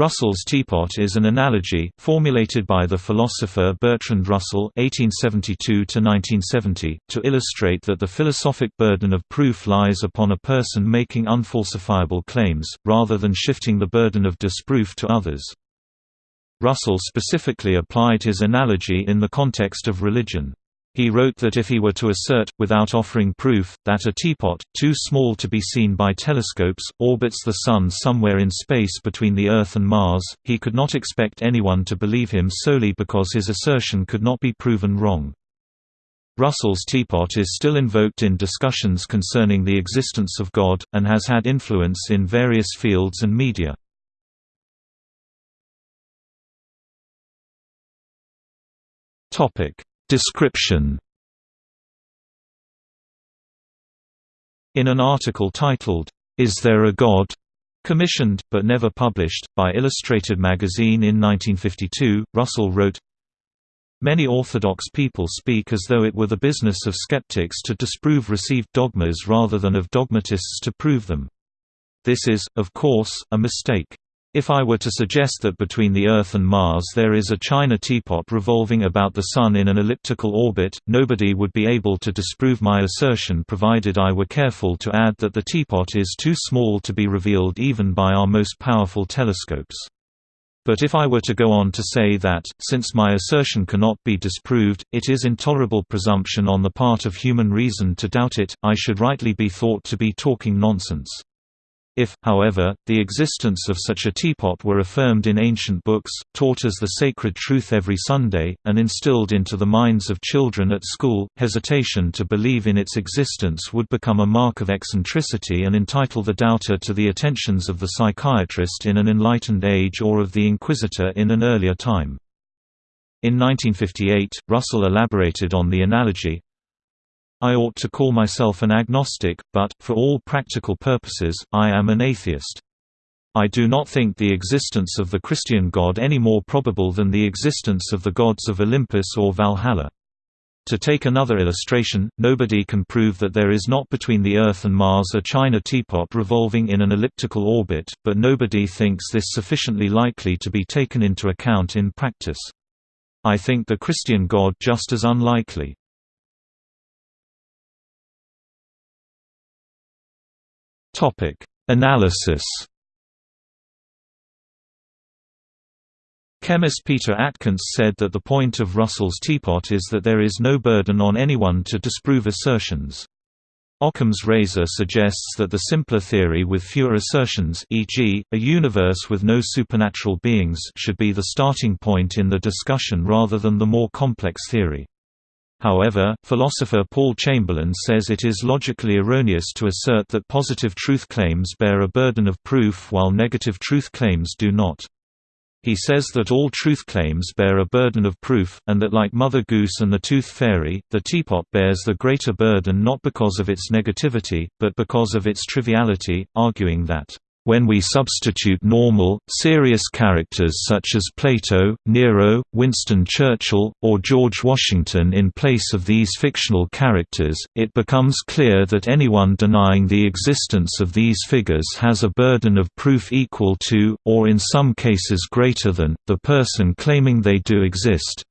Russell's teapot is an analogy, formulated by the philosopher Bertrand Russell (1872–1970), to illustrate that the philosophic burden of proof lies upon a person making unfalsifiable claims, rather than shifting the burden of disproof to others. Russell specifically applied his analogy in the context of religion. He wrote that if he were to assert, without offering proof, that a teapot, too small to be seen by telescopes, orbits the Sun somewhere in space between the Earth and Mars, he could not expect anyone to believe him solely because his assertion could not be proven wrong. Russell's teapot is still invoked in discussions concerning the existence of God, and has had influence in various fields and media. Topic Description In an article titled, Is There a God? commissioned, but never published, by Illustrated magazine in 1952, Russell wrote, Many orthodox people speak as though it were the business of skeptics to disprove received dogmas rather than of dogmatists to prove them. This is, of course, a mistake. If I were to suggest that between the Earth and Mars there is a china teapot revolving about the Sun in an elliptical orbit, nobody would be able to disprove my assertion provided I were careful to add that the teapot is too small to be revealed even by our most powerful telescopes. But if I were to go on to say that, since my assertion cannot be disproved, it is intolerable presumption on the part of human reason to doubt it, I should rightly be thought to be talking nonsense. If, however, the existence of such a teapot were affirmed in ancient books, taught as the sacred truth every Sunday, and instilled into the minds of children at school, hesitation to believe in its existence would become a mark of eccentricity and entitle the doubter to the attentions of the psychiatrist in an enlightened age or of the inquisitor in an earlier time. In 1958, Russell elaborated on the analogy, I ought to call myself an agnostic, but, for all practical purposes, I am an atheist. I do not think the existence of the Christian God any more probable than the existence of the gods of Olympus or Valhalla. To take another illustration, nobody can prove that there is not between the Earth and Mars a china teapot revolving in an elliptical orbit, but nobody thinks this sufficiently likely to be taken into account in practice. I think the Christian God just as unlikely. Topic: Analysis. Chemist Peter Atkins said that the point of Russell's teapot is that there is no burden on anyone to disprove assertions. Occam's razor suggests that the simpler theory with fewer assertions e.g., a universe with no supernatural beings should be the starting point in the discussion rather than the more complex theory. However, philosopher Paul Chamberlain says it is logically erroneous to assert that positive truth claims bear a burden of proof while negative truth claims do not. He says that all truth claims bear a burden of proof, and that like Mother Goose and the Tooth Fairy, the teapot bears the greater burden not because of its negativity, but because of its triviality, arguing that when we substitute normal, serious characters such as Plato, Nero, Winston Churchill, or George Washington in place of these fictional characters, it becomes clear that anyone denying the existence of these figures has a burden of proof equal to, or in some cases greater than, the person claiming they do exist.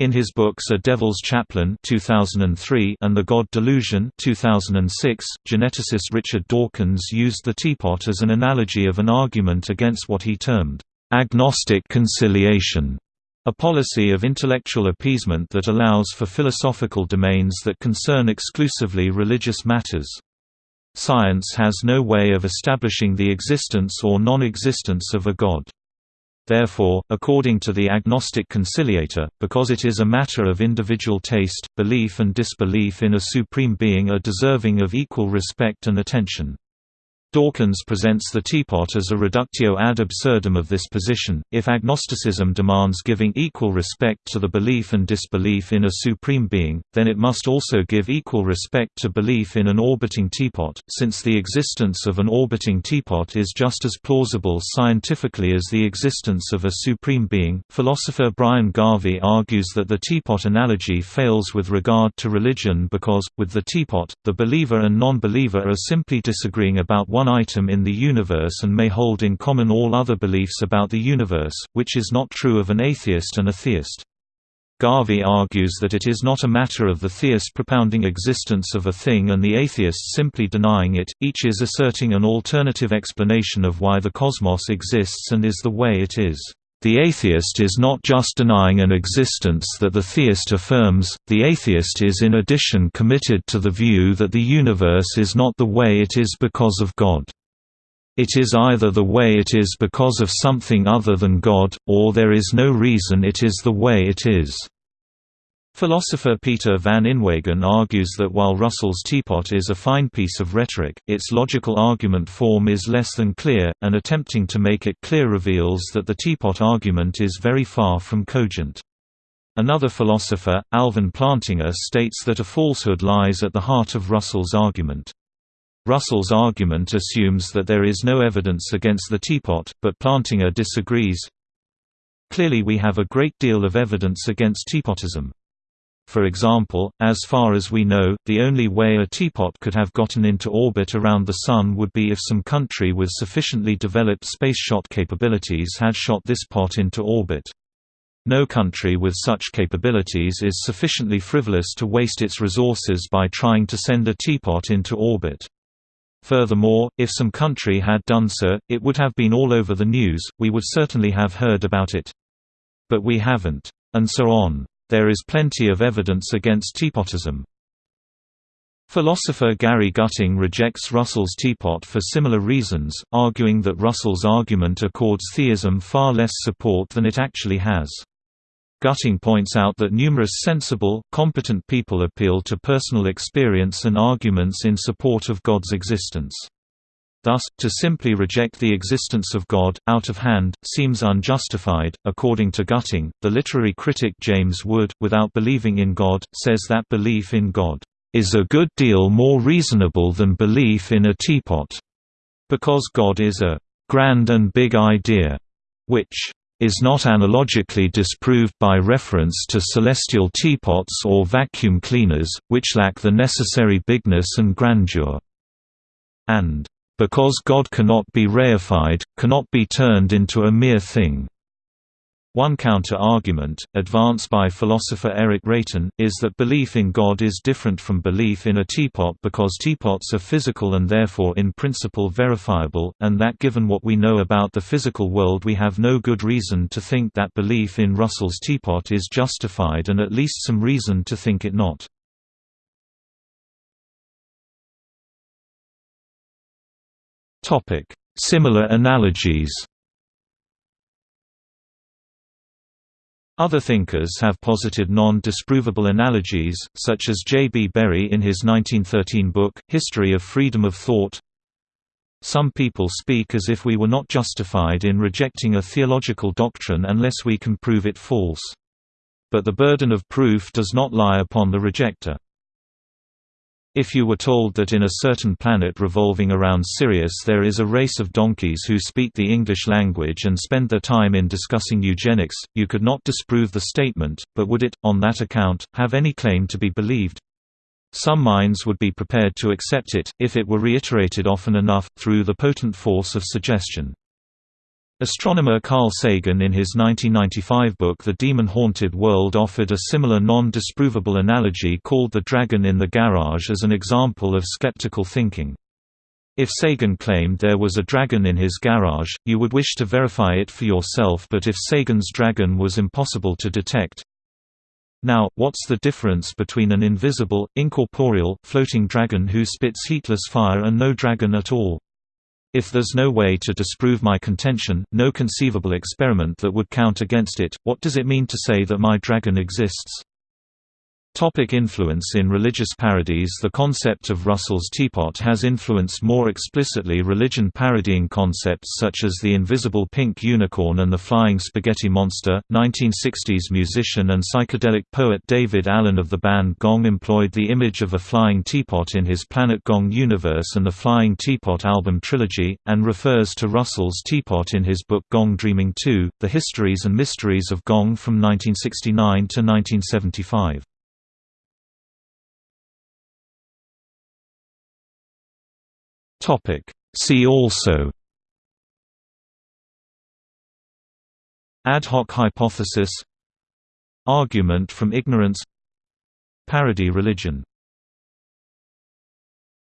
In his books A Devil's Chaplain 2003 and The God Delusion 2006, geneticist Richard Dawkins used the teapot as an analogy of an argument against what he termed, "...agnostic conciliation", a policy of intellectual appeasement that allows for philosophical domains that concern exclusively religious matters. Science has no way of establishing the existence or non-existence of a god. Therefore, according to the agnostic conciliator, because it is a matter of individual taste, belief and disbelief in a supreme being are deserving of equal respect and attention. Dawkins presents the teapot as a reductio ad absurdum of this position. If agnosticism demands giving equal respect to the belief and disbelief in a supreme being, then it must also give equal respect to belief in an orbiting teapot, since the existence of an orbiting teapot is just as plausible scientifically as the existence of a supreme being. Philosopher Brian Garvey argues that the teapot analogy fails with regard to religion because, with the teapot, the believer and non believer are simply disagreeing about one one item in the universe and may hold in common all other beliefs about the universe, which is not true of an atheist and a theist. Garvey argues that it is not a matter of the theist propounding existence of a thing and the atheist simply denying it, each is asserting an alternative explanation of why the cosmos exists and is the way it is. The atheist is not just denying an existence that the theist affirms, the atheist is in addition committed to the view that the universe is not the way it is because of God. It is either the way it is because of something other than God, or there is no reason it is the way it is. Philosopher Peter van Inwagen argues that while Russell's teapot is a fine piece of rhetoric, its logical argument form is less than clear, and attempting to make it clear reveals that the teapot argument is very far from cogent. Another philosopher, Alvin Plantinga states that a falsehood lies at the heart of Russell's argument. Russell's argument assumes that there is no evidence against the teapot, but Plantinga disagrees. Clearly we have a great deal of evidence against teapotism. For example, as far as we know, the only way a teapot could have gotten into orbit around the Sun would be if some country with sufficiently developed space shot capabilities had shot this pot into orbit. No country with such capabilities is sufficiently frivolous to waste its resources by trying to send a teapot into orbit. Furthermore, if some country had done so, it would have been all over the news, we would certainly have heard about it. But we haven't. And so on. There is plenty of evidence against teapotism. Philosopher Gary Gutting rejects Russell's teapot for similar reasons, arguing that Russell's argument accords theism far less support than it actually has. Gutting points out that numerous sensible, competent people appeal to personal experience and arguments in support of God's existence. Thus, to simply reject the existence of God, out of hand, seems unjustified. According to Gutting, the literary critic James Wood, without believing in God, says that belief in God is a good deal more reasonable than belief in a teapot, because God is a grand and big idea, which is not analogically disproved by reference to celestial teapots or vacuum cleaners, which lack the necessary bigness and grandeur. And, because God cannot be reified, cannot be turned into a mere thing. One counter-argument, advanced by philosopher Eric Reitan, is that belief in God is different from belief in a teapot because teapots are physical and therefore in principle verifiable, and that given what we know about the physical world we have no good reason to think that belief in Russell's teapot is justified and at least some reason to think it not. Similar analogies Other thinkers have posited non-disprovable analogies, such as J. B. Bury in his 1913 book, History of Freedom of Thought. Some people speak as if we were not justified in rejecting a theological doctrine unless we can prove it false. But the burden of proof does not lie upon the rejecter. If you were told that in a certain planet revolving around Sirius there is a race of donkeys who speak the English language and spend their time in discussing eugenics, you could not disprove the statement, but would it, on that account, have any claim to be believed? Some minds would be prepared to accept it, if it were reiterated often enough, through the potent force of suggestion. Astronomer Carl Sagan in his 1995 book The Demon-Haunted World offered a similar non-disprovable analogy called the dragon in the garage as an example of skeptical thinking. If Sagan claimed there was a dragon in his garage, you would wish to verify it for yourself but if Sagan's dragon was impossible to detect, now, what's the difference between an invisible, incorporeal, floating dragon who spits heatless fire and no dragon at all? If there's no way to disprove my contention, no conceivable experiment that would count against it, what does it mean to say that my dragon exists? Topic influence In religious parodies The concept of Russell's teapot has influenced more explicitly religion parodying concepts such as the invisible pink unicorn and the flying spaghetti monster. 1960s musician and psychedelic poet Daevid Allen of the band Gong employed the image of a flying teapot in his Planet Gong universe and the Flying Teapot album trilogy, and refers to Russell's teapot in his book Gong Dreaming 2, The Histories and Mysteries of Gong from 1969 to 1975. Topic: See also. Ad hoc hypothesis. Argument from ignorance. Parody religion